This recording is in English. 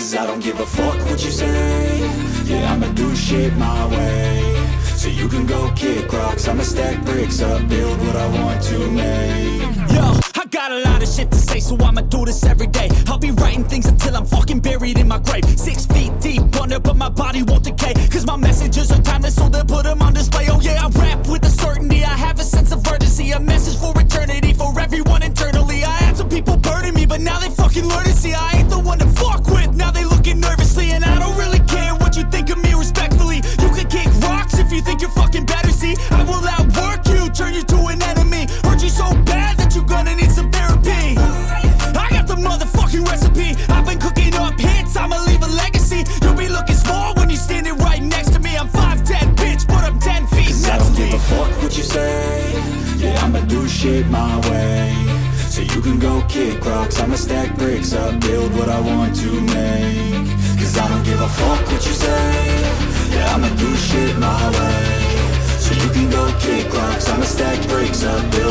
Cause I don't give a fuck what you say Yeah, I'ma do shit my way So you can go kick rocks I'ma stack bricks up Build what I want to make Yo, I got a lot of shit to say, so I'ma do this every day. I'll be writing things until I'm fucking buried in my grave. Six feet deep under, but my body won't decay. Cause my messages are timeless, so they'll put them on display. Oh yeah, I rap with a certainty. I have a sense of urgency, a message for eternity, for everyone internally. I had some people burning me, but now they fucking learn to see I do shit my way. So you can go kick rocks I'ma stack bricks up Build what I want to make. Cause I don't give a fuck what you say. Yeah, I'ma do shit my way. So you can go kick rocks I'ma stack bricks up Build